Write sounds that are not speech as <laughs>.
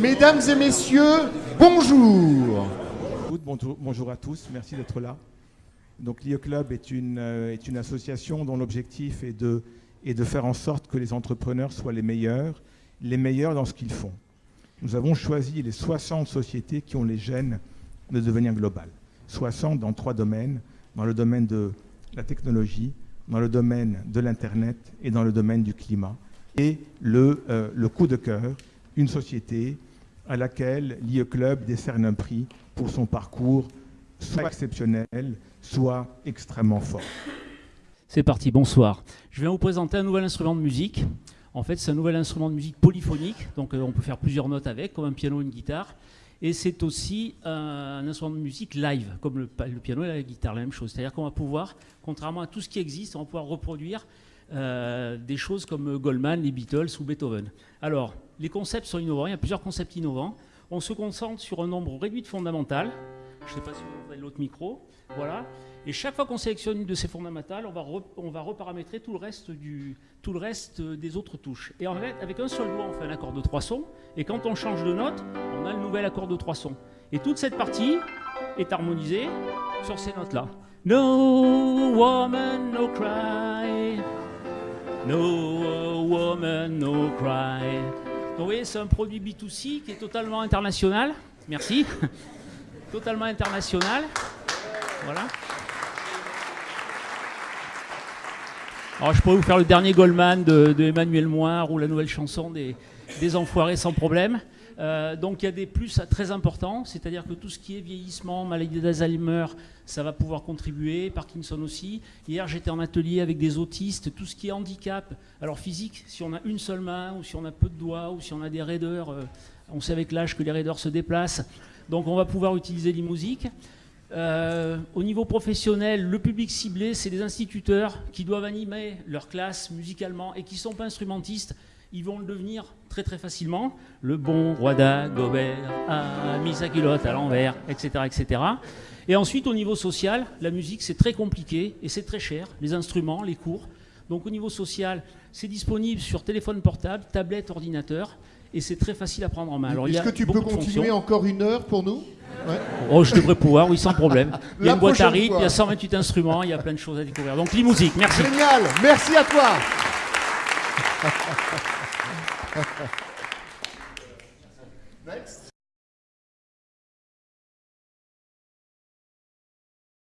Mesdames et messieurs, bonjour. Bonjour, à tous, merci d'être là. Donc l'IE Club est une, euh, est une association dont l'objectif est de, faire en sorte que les entrepreneurs soient les meilleurs, les meilleurs dans ce qu'ils font. Nous avons choisi les 60 sociétés qui ont les gènes de devenir globales. 60 dans trois domaines, dans le domaine de la technologie, dans le domaine de l'Internet et dans le domaine du climat. Et le, euh, le coup de cœur, une société à laquelle l'IE Club décerne un prix pour son parcours soit exceptionnel, soit extrêmement fort. C'est parti, bonsoir. Je viens vous présenter un nouvel instrument de musique. En fait, c'est un nouvel instrument de musique polyphonique, donc euh, on peut faire plusieurs notes avec, comme un piano ou une guitare. Et c'est aussi un, instrument de musique live, comme le, piano et la guitare, la même chose. C'est-à-dire qu'on va pouvoir, contrairement à tout ce qui existe, on va pouvoir reproduire euh, des choses comme Goldman, les Beatles ou Beethoven. Alors, les concepts sont innovants, il y a plusieurs concepts innovants. On se concentre sur un nombre réduit de fondamentales. Je ne sais pas si vous voyez l'autre micro. Voilà. Et chaque fois qu'on sélectionne une de ces fondamentales, on va, on va reparamétrer tout le, reste du, tout le reste des autres touches. Et en fait, avec un seul doigt, on fait un accord de trois sons. Et quand on change de note, on a le nouvel accord de trois sons. Et toute cette partie est harmonisée sur ces notes-là. No woman, no cry. No woman, no cry. Donc vous voyez, c'est un produit B2C qui est totalement international. Merci. <laughs> totalement international. Voilà. Alors je pourrais vous faire le dernier Goldman de, Emmanuel Moire ou la nouvelle chanson des, Enfoirés sans problème. Euh, donc il y a des plus très importants, c'est-à-dire que tout ce qui est vieillissement, maladie d'Alzheimer, ça va pouvoir contribuer, Parkinson aussi. Hier j'étais en atelier avec des autistes, tout ce qui est handicap, alors physique, si on a une seule main ou si on a peu de doigts ou si on a des raideurs, euh, on sait avec l'âge que les raideurs se déplacent, donc on va pouvoir utiliser musiques. Euh, au niveau professionnel, le public ciblé, c'est les instituteurs qui doivent animer leur classe musicalement et qui ne sont pas instrumentistes. Ils vont le devenir très très facilement. Le bon roi d'Agobert a mis sa culotte à l'envers, etc., etc. Et ensuite, au niveau social, la musique, c'est très compliqué et c'est très cher. Les instruments, les cours. Donc au niveau social, c'est disponible sur téléphone portable, tablette, ordinateur et c'est très facile à prendre en main. Est-ce que tu peux continuer encore une heure pour nous? Oh, je devrais pouvoir, oui, sans problème. <laughs> Il y a une boîte à rythme, il y a 128 instruments, il y a plein de choses à découvrir. Donc, musique merci. Génial, merci à toi. <laughs> <laughs> Next.